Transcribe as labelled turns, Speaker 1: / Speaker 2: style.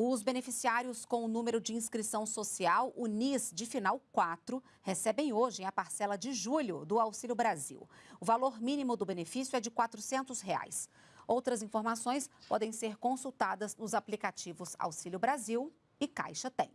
Speaker 1: Os beneficiários com o número de inscrição social, o NIS de final 4, recebem hoje a parcela de julho do Auxílio Brasil. O valor mínimo do benefício é de 400 reais. Outras informações podem ser consultadas nos aplicativos Auxílio Brasil e Caixa Tem.